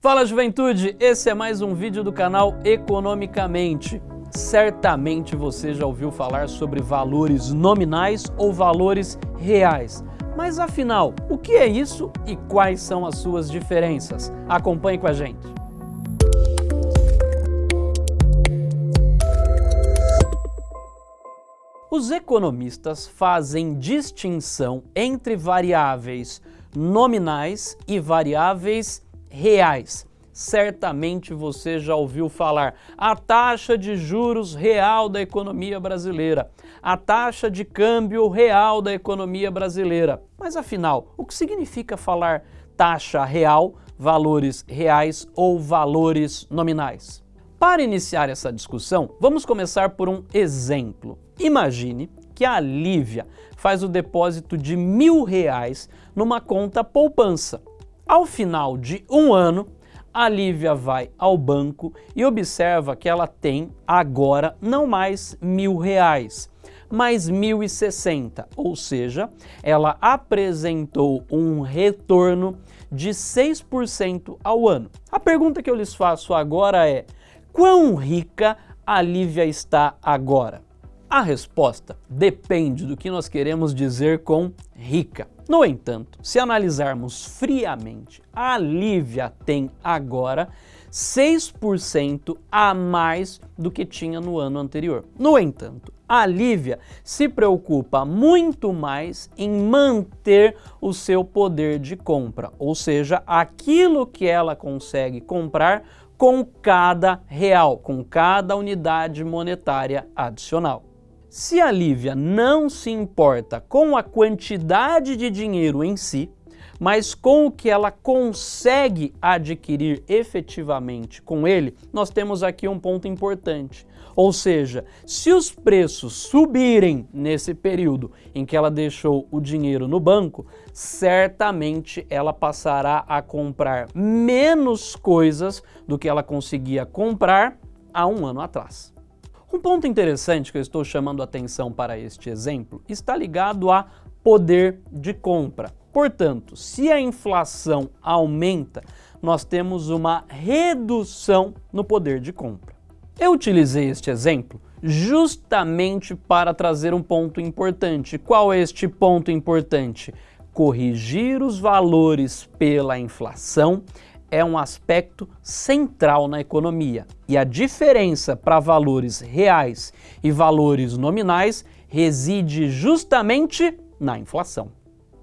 Fala juventude, esse é mais um vídeo do canal Economicamente. Certamente você já ouviu falar sobre valores nominais ou valores reais. Mas afinal, o que é isso e quais são as suas diferenças? Acompanhe com a gente. Os economistas fazem distinção entre variáveis nominais e variáveis reais. Certamente você já ouviu falar a taxa de juros real da economia brasileira, a taxa de câmbio real da economia brasileira. Mas afinal, o que significa falar taxa real, valores reais ou valores nominais? Para iniciar essa discussão, vamos começar por um exemplo. Imagine que a Lívia faz o depósito de mil reais numa conta poupança. Ao final de um ano, a Lívia vai ao banco e observa que ela tem agora não mais mil reais, e sessenta, ou seja, ela apresentou um retorno de 6% ao ano. A pergunta que eu lhes faço agora é, quão rica a Lívia está agora? A resposta depende do que nós queremos dizer com rica. No entanto, se analisarmos friamente, a Lívia tem agora 6% a mais do que tinha no ano anterior. No entanto, a Lívia se preocupa muito mais em manter o seu poder de compra, ou seja, aquilo que ela consegue comprar com cada real, com cada unidade monetária adicional. Se a Lívia não se importa com a quantidade de dinheiro em si, mas com o que ela consegue adquirir efetivamente com ele, nós temos aqui um ponto importante. Ou seja, se os preços subirem nesse período em que ela deixou o dinheiro no banco, certamente ela passará a comprar menos coisas do que ela conseguia comprar há um ano atrás. Um ponto interessante que eu estou chamando atenção para este exemplo está ligado a poder de compra. Portanto, se a inflação aumenta, nós temos uma redução no poder de compra. Eu utilizei este exemplo justamente para trazer um ponto importante. Qual é este ponto importante? Corrigir os valores pela inflação é um aspecto central na economia e a diferença para valores reais e valores nominais reside justamente na inflação.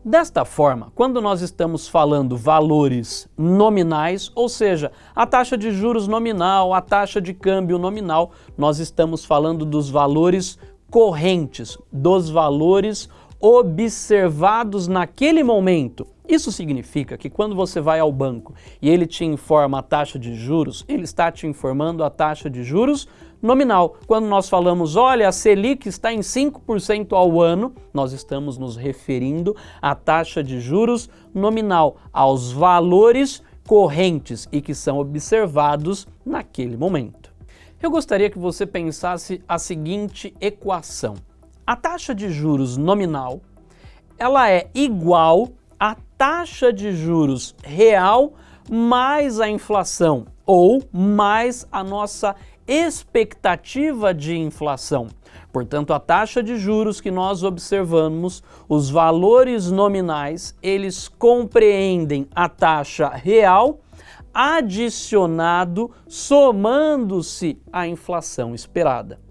Desta forma, quando nós estamos falando valores nominais, ou seja, a taxa de juros nominal, a taxa de câmbio nominal, nós estamos falando dos valores correntes, dos valores observados naquele momento. Isso significa que quando você vai ao banco e ele te informa a taxa de juros, ele está te informando a taxa de juros nominal. Quando nós falamos, olha, a Selic está em 5% ao ano, nós estamos nos referindo à taxa de juros nominal, aos valores correntes e que são observados naquele momento. Eu gostaria que você pensasse a seguinte equação. A taxa de juros nominal, ela é igual taxa de juros real mais a inflação ou mais a nossa expectativa de inflação. Portanto, a taxa de juros que nós observamos, os valores nominais, eles compreendem a taxa real adicionado somando-se à inflação esperada.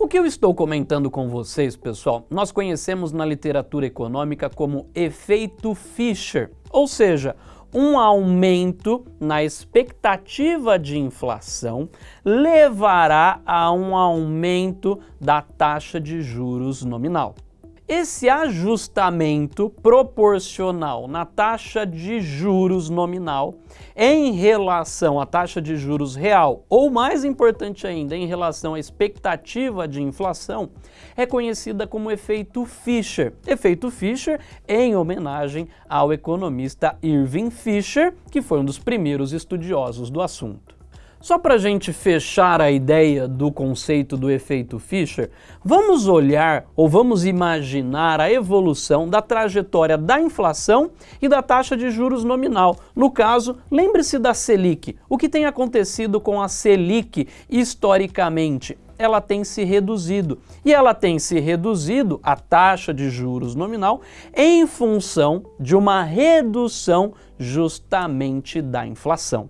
O que eu estou comentando com vocês, pessoal, nós conhecemos na literatura econômica como efeito Fischer, ou seja, um aumento na expectativa de inflação levará a um aumento da taxa de juros nominal. Esse ajustamento proporcional na taxa de juros nominal em relação à taxa de juros real, ou mais importante ainda, em relação à expectativa de inflação, é conhecida como efeito Fischer. Efeito Fischer em homenagem ao economista Irving Fischer, que foi um dos primeiros estudiosos do assunto. Só para a gente fechar a ideia do conceito do efeito Fischer, vamos olhar ou vamos imaginar a evolução da trajetória da inflação e da taxa de juros nominal. No caso, lembre-se da Selic. O que tem acontecido com a Selic historicamente? ela tem se reduzido. E ela tem se reduzido, a taxa de juros nominal, em função de uma redução justamente da inflação.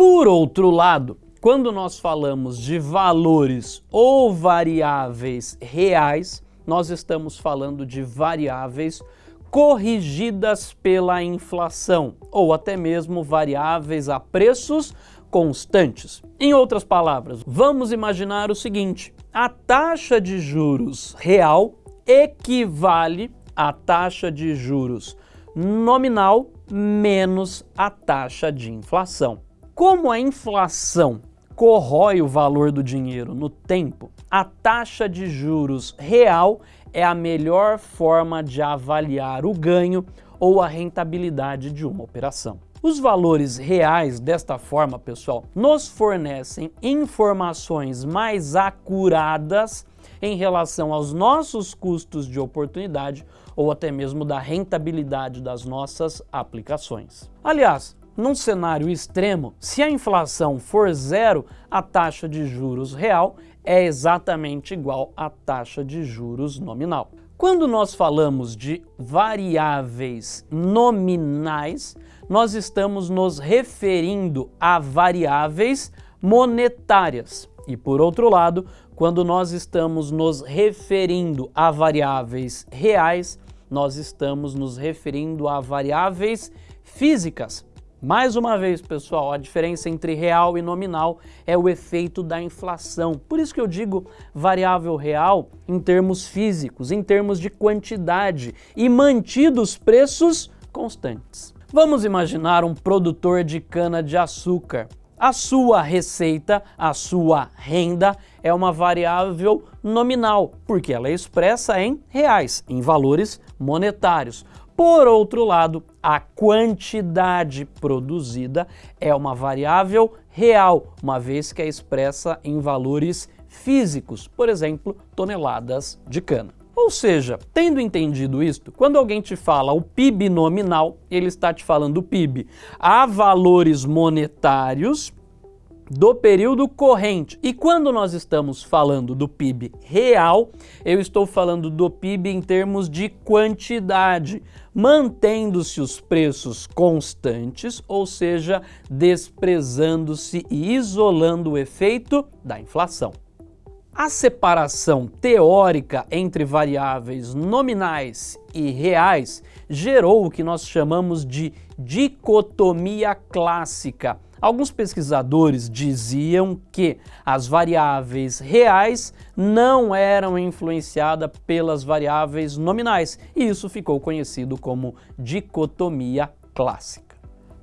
Por outro lado, quando nós falamos de valores ou variáveis reais, nós estamos falando de variáveis corrigidas pela inflação, ou até mesmo variáveis a preços constantes. Em outras palavras, vamos imaginar o seguinte, a taxa de juros real equivale à taxa de juros nominal menos a taxa de inflação. Como a inflação corrói o valor do dinheiro no tempo, a taxa de juros real é a melhor forma de avaliar o ganho ou a rentabilidade de uma operação. Os valores reais desta forma, pessoal, nos fornecem informações mais acuradas em relação aos nossos custos de oportunidade ou até mesmo da rentabilidade das nossas aplicações. Aliás, num cenário extremo, se a inflação for zero, a taxa de juros real é exatamente igual à taxa de juros nominal. Quando nós falamos de variáveis nominais, nós estamos nos referindo a variáveis monetárias. E por outro lado, quando nós estamos nos referindo a variáveis reais, nós estamos nos referindo a variáveis físicas. Mais uma vez, pessoal, a diferença entre real e nominal é o efeito da inflação. Por isso que eu digo variável real em termos físicos, em termos de quantidade e mantidos preços constantes. Vamos imaginar um produtor de cana-de-açúcar. A sua receita, a sua renda é uma variável nominal, porque ela é expressa em reais, em valores monetários. Por outro lado, a quantidade produzida é uma variável real, uma vez que é expressa em valores físicos, por exemplo, toneladas de cana. Ou seja, tendo entendido isto, quando alguém te fala o PIB nominal, ele está te falando o PIB a valores monetários do período corrente. E quando nós estamos falando do PIB real, eu estou falando do PIB em termos de quantidade, mantendo-se os preços constantes, ou seja, desprezando-se e isolando o efeito da inflação. A separação teórica entre variáveis nominais e reais gerou o que nós chamamos de dicotomia clássica, Alguns pesquisadores diziam que as variáveis reais não eram influenciadas pelas variáveis nominais, e isso ficou conhecido como dicotomia clássica.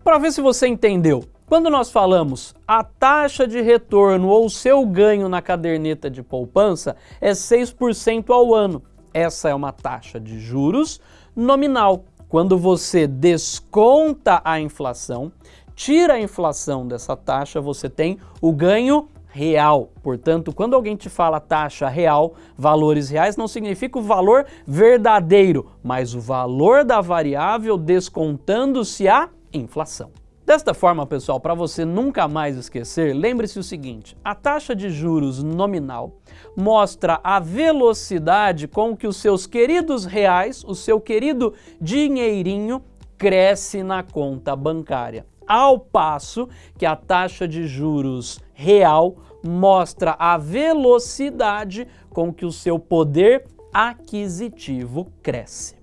Para ver se você entendeu, quando nós falamos a taxa de retorno ou seu ganho na caderneta de poupança é 6% ao ano. Essa é uma taxa de juros nominal. Quando você desconta a inflação, tira a inflação dessa taxa, você tem o ganho real. Portanto, quando alguém te fala taxa real, valores reais, não significa o valor verdadeiro, mas o valor da variável descontando-se a inflação. Desta forma, pessoal, para você nunca mais esquecer, lembre-se o seguinte, a taxa de juros nominal mostra a velocidade com que os seus queridos reais, o seu querido dinheirinho, cresce na conta bancária ao passo que a taxa de juros real mostra a velocidade com que o seu poder aquisitivo cresce.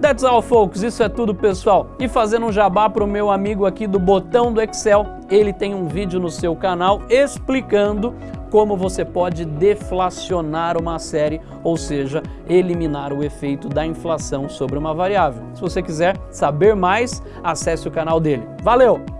That's all, folks. Isso é tudo, pessoal. E fazendo um jabá para o meu amigo aqui do Botão do Excel, ele tem um vídeo no seu canal explicando como você pode deflacionar uma série, ou seja, eliminar o efeito da inflação sobre uma variável. Se você quiser saber mais, acesse o canal dele. Valeu!